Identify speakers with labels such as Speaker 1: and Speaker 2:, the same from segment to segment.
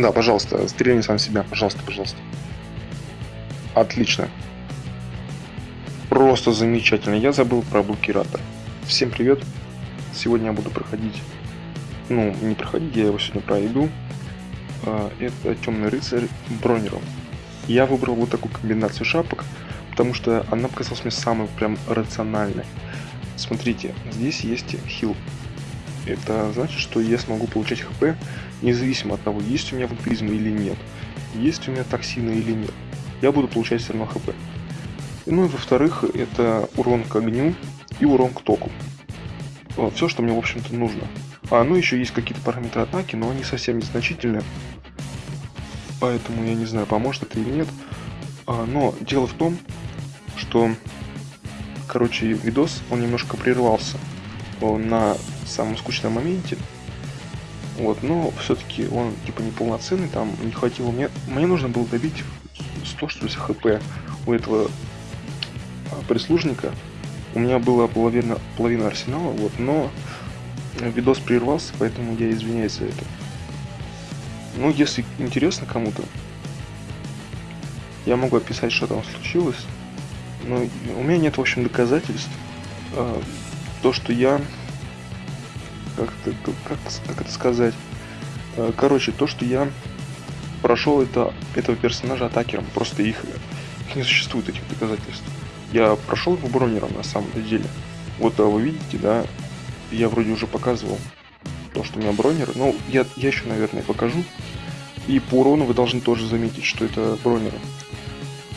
Speaker 1: Да, пожалуйста, стрельни сам себя, пожалуйста, пожалуйста. Отлично. Просто замечательно. Я забыл про блокиратор. Всем привет. Сегодня я буду проходить... Ну, не проходить, я его сегодня пройду. А, это темный рыцарь бронером. Я выбрал вот такую комбинацию шапок, потому что она показалась мне самой прям рациональной. Смотрите, здесь есть хил. Это значит, что я смогу получать хп независимо от того, есть у меня вампиризм или нет. Есть у меня токсины или нет. Я буду получать все равно хп. Ну и во-вторых, это урон к огню и урон к току. Вот, все, что мне, в общем-то, нужно. А, ну еще есть какие-то параметры атаки, но они совсем незначительные. Поэтому я не знаю, поможет это или нет. А, но дело в том, что, короче, видос, он немножко прервался на самом скучном моменте. Вот, но все-таки он типа неполноценный, там не хватило мне. Мне нужно было добить 100 что ли хп у этого а, прислужника. У меня была половина, половина арсенала, вот, но видос прервался, поэтому я извиняюсь за это. Ну, если интересно кому-то, я могу описать, что там случилось. Но у меня нет, в общем, доказательств. То, что я... Как это, как, как это сказать? А, короче, то, что я прошел это, этого персонажа атакером. Просто их, их не существует, этих доказательств. Я прошел его бронером на самом деле. Вот а вы видите, да, я вроде уже показывал то, что у меня бронер. Ну, я, я еще, наверное, покажу. И по урону вы должны тоже заметить, что это бронеры.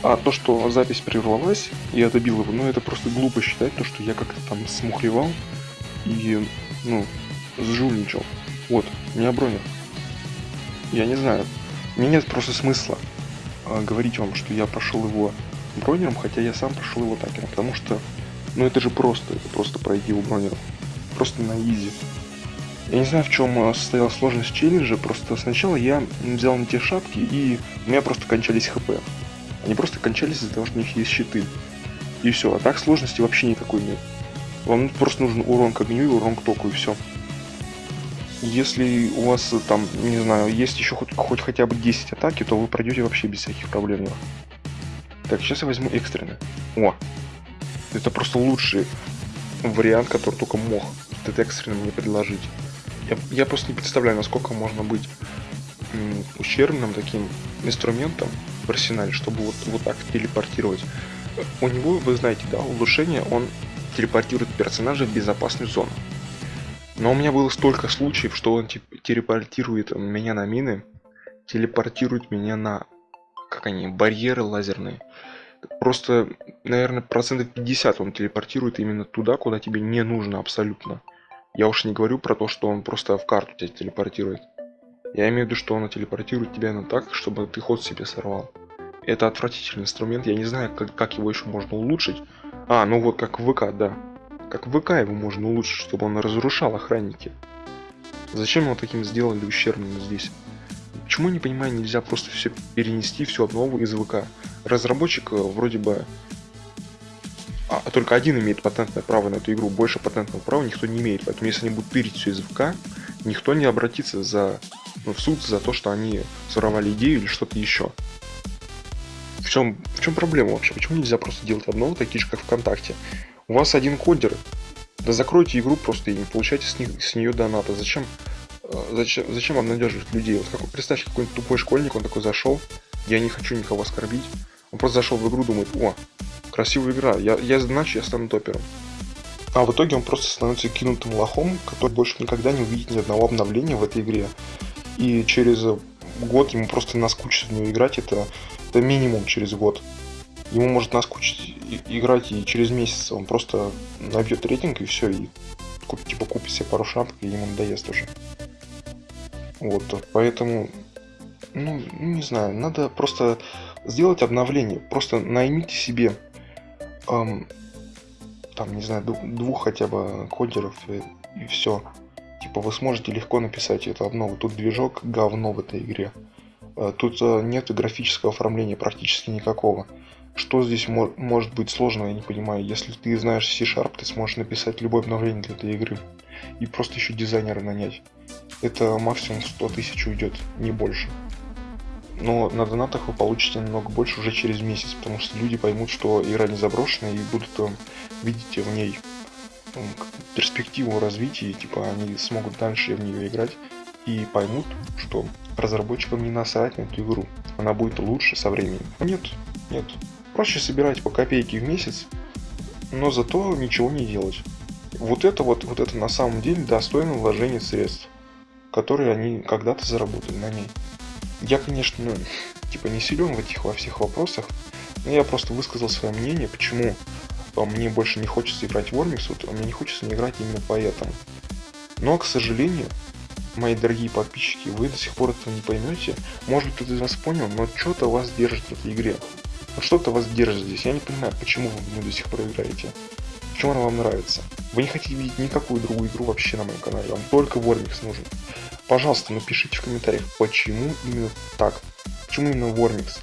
Speaker 1: А то, что запись прервалась, я добил его, ну это просто глупо считать, то, что я как-то там смухлевал и, ну, сжульничал. Вот, меня бронер. Я не знаю, мне нет просто смысла э, говорить вам, что я прошел его бронером, хотя я сам прошел его такером, потому что, ну это же просто, это просто пройти его бронером. Просто на изи. Я не знаю, в чем э, состояла сложность челленджа, просто сначала я взял на те шапки, и у меня просто кончались хп. Они просто кончались из-за того, что у них есть щиты. И все, а так сложности вообще никакой нет. Вам просто нужен урон к огню и урон к току, и все. Если у вас там, не знаю, есть еще хоть, хоть хотя бы 10 атаки, то вы пройдете вообще без всяких проблем. Так, сейчас я возьму экстренный. О! Это просто лучший вариант, который только мог этот экстренный мне предложить. Я, я просто не представляю, насколько можно быть ущербным таким инструментом в арсенале, чтобы вот, вот так телепортировать. У него, вы знаете, да, улучшение, он телепортирует персонажа в безопасную зону. Но у меня было столько случаев, что он телепортирует меня на мины, телепортирует меня на, как они, барьеры лазерные. Просто, наверное, процентов 50 он телепортирует именно туда, куда тебе не нужно абсолютно. Я уж не говорю про то, что он просто в карту тебя телепортирует. Я имею в виду, что он телепортирует тебя на так, чтобы ты ход себе сорвал. Это отвратительный инструмент, я не знаю, как, как его еще можно улучшить. А, ну вот как в ВК, да. Как в ВК его можно улучшить, чтобы он разрушал охранники. Зачем его таким сделали ущербным здесь? Почему, не понимаю, нельзя просто все перенести, все обнову из ВК? Разработчик э, вроде бы... А, только один имеет патентное право на эту игру, больше патентного права никто не имеет. Поэтому если они будут тырить все из ВК, никто не обратится за в суд за то, что они своровали идею или что-то еще. В чем, в чем проблема вообще? Почему нельзя просто делать одно, такие же, как ВКонтакте? У вас один кодер, да закройте игру просто и не получайте с, них, с нее доната. Зачем, э, зачем, зачем обнадеживать людей? Вот как, представьте, какой-нибудь тупой школьник, он такой зашел, я не хочу никого оскорбить. Он просто зашел в игру, думает, о, красивая игра, я, я значит, я стану топером. А в итоге он просто становится кинутым лохом, который больше никогда не увидит ни одного обновления в этой игре и через год ему просто наскучит в нее играть, это, это минимум через год. Ему может наскучить играть и через месяц он просто набьет рейтинг и все, и типа купит себе пару шапок, и ему надоест уже. Вот, поэтому, ну, не знаю, надо просто сделать обновление. Просто наймите себе, эм, там, не знаю, двух хотя бы кодеров и, и все. Типа вы сможете легко написать это одно. Тут движок говно в этой игре. Э, тут э, нет графического оформления практически никакого. Что здесь мо может быть сложного, я не понимаю. Если ты знаешь C-Sharp, ты сможешь написать любое обновление для этой игры. И просто еще дизайнера нанять. Это максимум 100 тысяч уйдет, не больше. но на донатах вы получите намного больше уже через месяц, потому что люди поймут, что игра не заброшена и будут э, видеть в ней перспективу развития, типа они смогут дальше в нее играть и поймут, что разработчикам не насрать на эту игру. Она будет лучше со временем. Нет, нет. Проще собирать по копейке в месяц, но зато ничего не делать. Вот это вот, вот это на самом деле достойно вложения средств, которые они когда-то заработали на ней. Я, конечно, типа не силен в этих во всех вопросах, но я просто высказал свое мнение, почему мне больше не хочется играть в Ормикс, вот, а мне не хочется не играть именно поэтому. Но, к сожалению, мои дорогие подписчики, вы до сих пор этого не поймете. Может быть, кто-то из вас понял, но что-то вас держит в этой игре. Но что-то вас держит здесь. Я не понимаю, почему вы в нее до сих пор играете. Почему она вам нравится? Вы не хотите видеть никакую другую игру вообще на моем канале. Вам только Вормикс нужен. Пожалуйста, напишите в комментариях, почему именно так. Почему именно Вормикс?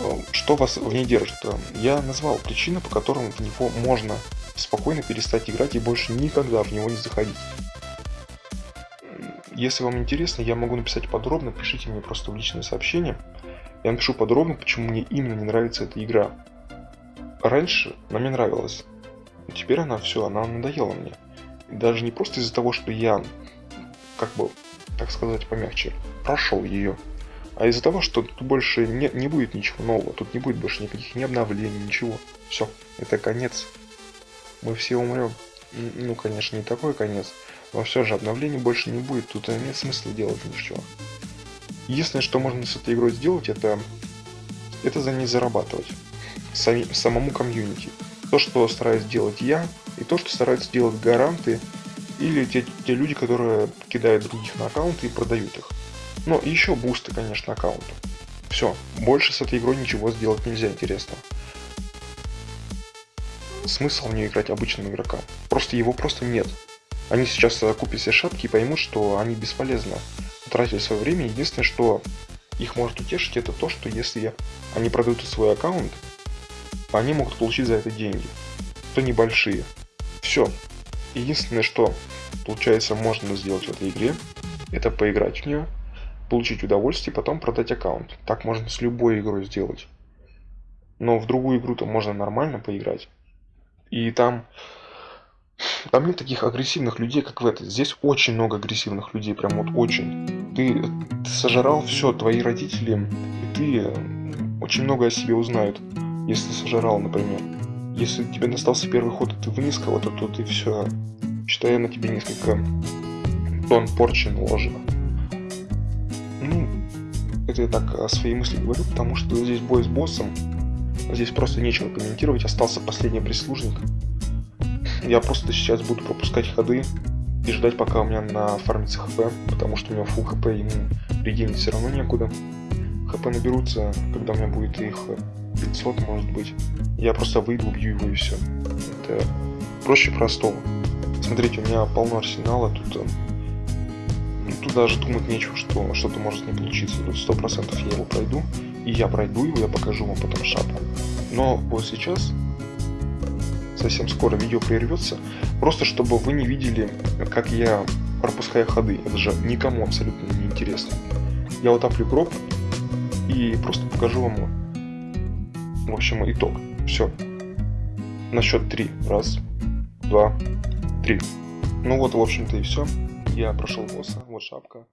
Speaker 1: Э, что вас в ней держит? Э, я назвал причины, по которым в него можно спокойно перестать играть и больше никогда в него не заходить. Если вам интересно, я могу написать подробно, пишите мне просто в личное сообщение. Я напишу подробно, почему мне именно не нравится эта игра. Раньше она мне нравилась, но теперь она все, она надоела мне. И даже не просто из-за того, что я, как бы, так сказать, помягче, прошел ее, а из-за того, что тут больше не, не будет ничего нового, тут не будет больше никаких ни обновлений, ничего. Все, это конец. Мы все умрем. Ну, конечно, не такой конец, но все же обновлений больше не будет, тут нет смысла делать ничего. Единственное, что можно с этой игрой сделать, это, это за ней зарабатывать. Сами, самому комьюнити. То, что стараюсь делать я, и то, что стараются делать гаранты, или те, те люди, которые кидают других на аккаунты и продают их. Но еще бусты, конечно, аккаунту. Все, больше с этой игрой ничего сделать нельзя интересного смысл в нее играть обычным игрокам. Просто его просто нет. Они сейчас купят все шапки и поймут, что они бесполезно тратили свое время. Единственное, что их может утешить, это то, что если они продают свой аккаунт, они могут получить за это деньги. То небольшие. Все. Единственное, что получается можно сделать в этой игре, это поиграть в нее, получить удовольствие, потом продать аккаунт. Так можно с любой игрой сделать. Но в другую игру-то можно нормально поиграть. И там... Там нет таких агрессивных людей, как в этой. Здесь очень много агрессивных людей, прям вот очень. Ты, ты сожрал все, твои родители, и ты очень много о себе узнают, если сожрал, например. Если тебе достался первый ход, и ты вынес кого-то, то ты все, считай, на тебе несколько тонн порчи наложено. Ну, это я так свои мысли говорю, потому что здесь бой с боссом, Здесь просто нечего комментировать, остался последний прислужник. Я просто сейчас буду пропускать ходы и ждать, пока у меня нафармится хп, потому что у него фул хп, ему регенить все равно некуда. ХП наберутся, когда у меня будет их 500, может быть. Я просто выйду, убью его и все. Это проще простого. Смотрите, у меня полно арсенала, тут, э, тут даже думать нечего, что что-то может не получиться. Тут 100% я его пройду. И я пройду его, я покажу вам потом шапку. Но вот сейчас, совсем скоро видео прервется, просто чтобы вы не видели, как я пропускаю ходы. Это же никому абсолютно не интересно. Я утоплю гроб и просто покажу вам, в общем, итог. Все. На счет три. Раз, два, три. Ну вот, в общем-то и все. Я прошел босса. Вот шапка.